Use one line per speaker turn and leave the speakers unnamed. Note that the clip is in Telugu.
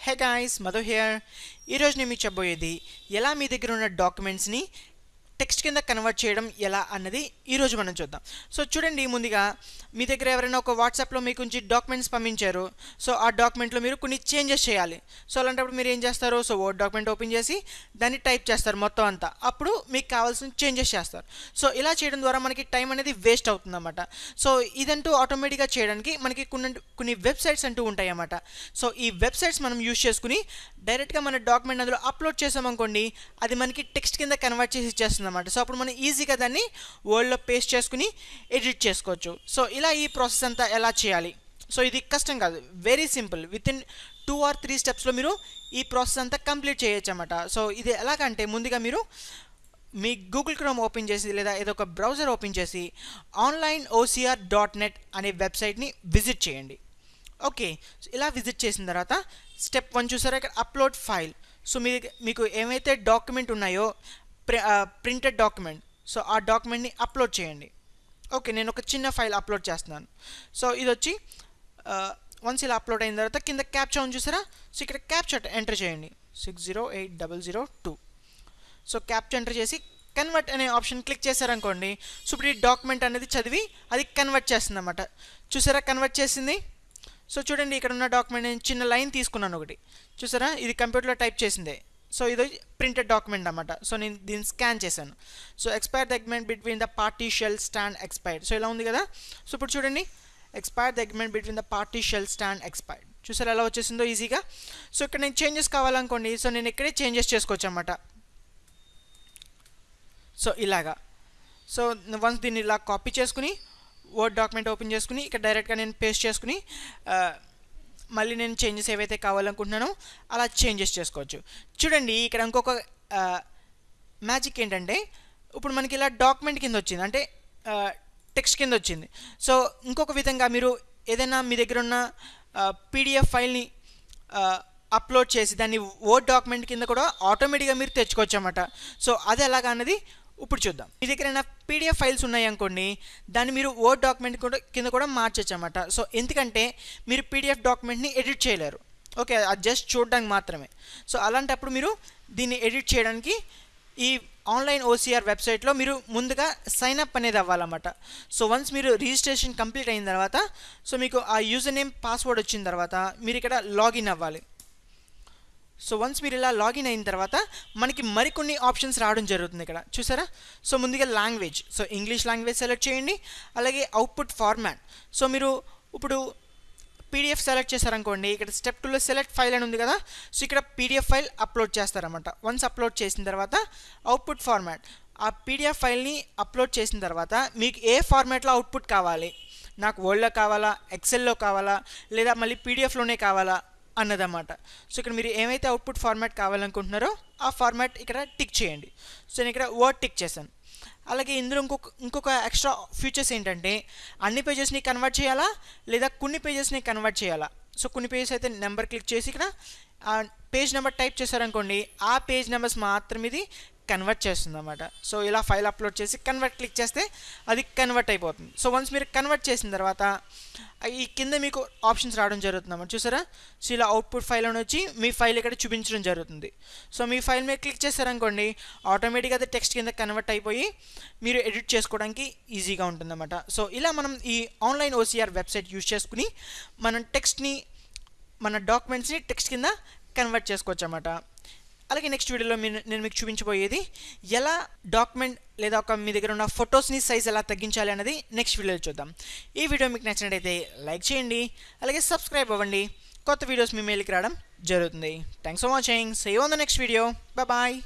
హే గాయస్ మధు హియర్ ఈరోజు నేను మీకు చెప్పబోయేది ఎలా మీ దగ్గర ఉన్న డాక్యుమెంట్స్ని టెక్స్ట్ కింద కన్వర్ట్ చేయడం ఎలా అన్నది ఈరోజు మనం చూద్దాం. సో చూడండి ముందుగా మీ దగ్గర ఎవరైనా ఒక వాట్సాప్లో మీకు నుంచి డాక్యుమెంట్స్ పంపించారు సో ఆ డాక్యుమెంట్లో మీరు కొన్ని చేంజెస్ చేయాలి. సో అలాంటప్పుడు మీరు ఏం చేస్తారు? సో ఓ డాక్యుమెంట్ ఓపెన్ చేసి దాన్ని టైప్ చేస్తారు మొత్తం అంతా. అప్పుడు మీకు కావాల్సిన చేంజెస్ చేస్తారు. సో ఇలా చేయడం ద్వారా మనకి టైం అనేది వేస్ట్ అవుతుందన్నమాట. సో ఇదంటూ ఆటోమేటిక్గా చేయడానికి మనకి కొన్ని కొన్ని వెబ్సైట్స్ అంటూ ఉంటాయి అన్నమాట సో ఈ వెబ్సైట్స్ మనం యూజ్ చేసుకుని డైరెక్ట్గా మన డాక్యుమెంట్ అందులో అప్లోడ్ చేసామనుకోండి అది మనకి టెక్స్ట్ కింద కన్వర్ట్ చేసి ఇచ్చేస్తుంది అనమాట సో అప్పుడు మనం ఈజీగా దాన్ని వర్డ్లో పేస్ట్ చేసుకుని ఎడిట్ చేసుకోవచ్చు. సో ఇలా ఈ ప్రాసెస్ అంతా ఎలా చేయాలి? సో ఇది కష్టం కాదు. Very simple with in two or three స్టెప్స్లో మీరు ఈ ప్రాసెస్ అంతా కంప్లీట్ చేయొచ్చు అనమాట సో ఇది ఎలాగంటే ముందుగా మీరు మీ గూగుల్ క్రోమ్ ఓపెన్ చేసి లేదా ఏదో ఒక బ్రౌజర్ ఓపెన్ చేసి ఆన్లైన్ ఓసీఆర్ డాట్ నెట్ అనే వెబ్సైట్ని విజిట్ చేయండి. ఓకే. ఇలా విజిట్ చేసిన తర్వాత స్టెప్ వన్ చూసారా? ఇక్కడ అప్లోడ్ ఫైల్ సో మీ మీకు ఏమైతే డాక్యుమెంట్ ఉన్నాయో ప్రింటెడ్ డాక్యుమెంట్ సో ఆ డాక్యుమెంట్ని అప్లోడ్ చేయండి. ఓకే నేను ఒక చిన్న ఫైల్ అప్లోడ్ చేస్తున్నాను. సో ఇది వచ్చి వన్స్ ఇలా అప్లోడ్ అయిన తర్వాత కింద క్యాప్చా ఉంది చూసారా? సో ఇక్కడ క్యాప్చా ఎంటర్ చేయండి. Six zero eight double zero two so captcha enter చేసి కన్వర్ట్ అనే ఆప్షన్ క్లిక్ చేశారనుకోండి సో ఇప్పుడు ఈ డాక్యుమెంట్ అనేది చదివి అది కన్వర్ట్ చేస్తుంది అనమాట చూసారా కన్వర్ట్ చేసింది? సో చూడండి ఇక్కడ ఉన్న డాక్యుమెంట్ నేను చిన్న లైన్ తీసుకున్నాను ఒకటి. చూసారా? ఇది కంప్యూటర్లో టైప్ చేసిందే. సో ఇది ప్రింటెడ్ డాక్యుమెంట్ అనమాట సో నేను దీన్ని స్కాన్ చేశాను. So expire the between the party shell stand expired. So ఇలా ఉంది కదా? సో ఇప్పుడు చూడండి. Expire the between the party shell stand expired. చూసారు ఎలా వచ్చేసిందో ఈజీగా? సో ఇక్కడ నేను చేంజెస్ కావాలనుకోండి. సో నేను ఇక్కడే చేంజెస్ చేసుకోవచ్చు అనమాట సో ఇలాగా. సో వన్స్ దీన్ని ఇలా కాపీ చేసుకుని వర్డ్ డాక్యుమెంట్ ఓపెన్ చేసుకుని ఇక్కడ డైరెక్ట్గా నేను పేస్ట్ చేసుకుని మళ్ళీ నేను చేంజెస్ ఏవైతే కావాలనుకుంటున్నానో అలా చేంజెస్ చేసుకోవచ్చు. చూడండి ఇక్కడ ఇంకొక మ్యాజిక్ ఏంటంటే ఇప్పుడు మనకి ఇలా డాక్యుమెంట్ కింద వచ్చింది. అంటే టెక్స్ట్ కింద వచ్చింది. సో ఇంకొక విధంగా మీరు ఏదైనా మీ దగ్గర ఉన్న పీడిఎఫ్ ఫైల్ని అప్లోడ్ చేసి దాన్ని ఓ డాక్యుమెంట్ కింద కూడా ఆటోమేటిక్గా మీరు తెచ్చుకోవచ్చు అన్నమాట సో అది ఎలాగా అన్నది ఇప్పుడు చూద్దాం. మీ దగ్గర ఏమైనా పీడిఎఫ్ ఫైల్స్ ఉన్నాయి అనుకోండి దాన్ని మీరు వర్డ్ డాక్యుమెంట్ కూడా కింద కూడా మార్చచ్చు అనమాట సో ఎందుకంటే మీరు పీడిఎఫ్ డాక్యుమెంట్ని ఎడిట్ చేయలేరు. ఓకే అది జస్ట్ చూడడానికి మాత్రమే. సో అలాంటప్పుడు మీరు దీన్ని ఎడిట్ చేయడానికి ఈ ఆన్లైన్ ఓసీఆర్ వెబ్సైట్లో మీరు ముందుగా సైన్ అప్ అనేది అవ్వాలన్నమాట. సో వన్స్ మీరు రిజిస్ట్రేషన్ కంప్లీట్ అయిన తర్వాత సో మీకు ఆ యూజర్ నేమ్ పాస్వర్డ్ వచ్చిన తర్వాత మీరు ఇక్కడ లాగిన్ అవ్వాలి. సో వన్స్ మీరు ఇలా లాగిన్ అయిన తర్వాత మనకి మరికొన్ని ఆప్షన్స్ రావడం జరుగుతుంది ఇక్కడ. చూసారా? సో ముందుగా language so English language select చేయండి. అలాగే అవుట్పుట్ ఫార్మాట్ సో మీరు ఇప్పుడు పీడిఎఫ్ సెలెక్ట్ చేశారనుకోండి ఇక్కడ స్టెప్ టూలో సెలెక్ట్ ఫైల్ అని ఉంది కదా? సో ఇక్కడ పీడిఎఫ్ ఫైల్ అప్లోడ్ చేస్తారన్నమాట. వన్స్ అప్లోడ్ చేసిన తర్వాత అవుట్పుట్ ఫార్మాట్ ఆ పీడిఎఫ్ ఫైల్ని అప్లోడ్ చేసిన తర్వాత మీకు ఏ ఫార్మాట్లో అవుట్పుట్ కావాలి? నాకు వర్డ్లో కావాలా? ఎక్సెల్లో కావాలా? లేదా మళ్ళీ పీడిఎఫ్లోనే కావాలా? అన్నదన్నమాట. సో ఇక్కడ మీరు ఏమైతే అవుట్పుట్ ఫార్మాట్ కావాలనుకుంటున్నారో ఆ ఫార్మాట్ ఇక్కడ టిక్ చేయండి. సో నేను ఇక్కడ వర్డ్ టిక్ చేశాను. అలాగే ఇందులో ఇంకొక ఇంకొక ఎక్స్ట్రా ఫీచర్స్ ఏంటంటే అన్ని పేజెస్ని కన్వర్ట్ చేయాలా? లేదా కొన్ని పేజెస్ని కన్వర్ట్ చేయాలా? సో కొన్ని పేజెస్ అయితే నెంబర్ క్లిక్ చేసి ఇక్కడ ఆ పేజ్ నెంబర్ టైప్ చేశారనుకోండి ఆ పేజ్ నెంబర్స్ మాత్రం ఇది కన్వర్ట్ చేస్తుంది అనమాట సో ఇలా ఫైల్ అప్లోడ్ చేసి కన్వర్ట్ క్లిక్ చేస్తే అది కన్వర్ట్ అయిపోతుంది. సో వన్స్ మీరు కన్వర్ట్ చేసిన తర్వాత ఈ కింద మీకు ఆప్షన్స్ రావడం జరుగుతుంది అన్నమాట చూసారా? సో ఇలా అవుట్పుట్ ఫైల్ అని వచ్చి మీ ఫైల్ ఇక్కడ చూపించడం జరుగుతుంది. సో మీ ఫైల్ మీద క్లిక్ చేశారనుకోండి ఆటోమేటిక్గా అది టెక్స్ట్ కింద కన్వర్ట్ అయిపోయి మీరు ఎడిట్ చేసుకోవడానికి ఈజీగా ఉంటుందన్నమాట. సో ఇలా మనం ఈ ఆన్లైన్ ఓసీఆర్ వెబ్సైట్ యూజ్ చేసుకుని మనం టెక్స్ట్ని మన డాక్యుమెంట్స్ని టెక్స్ట్ కింద కన్వర్ట్ చేసుకోవచ్చు అన్నమాట అలాగే నెక్స్ట్ వీడియోలో నేను మీకు చూపించబోయేది ఎలా డాక్యుమెంట్ లేదా ఒక మీ దగ్గర ఉన్న ఫొటోస్ని సైజ్ ఎలా తగ్గించాలి అనేది నెక్స్ట్ వీడియోలో చూద్దాం. ఈ వీడియో మీకు నచ్చినట్టయితే లైక్ చేయండి అలాగే సబ్స్క్రైబ్ అవ్వండి. కొత్త వీడియోస్ మీ మెయిల్కి రావడం జరుగుతుంది. Thanks for watching see on the next video bye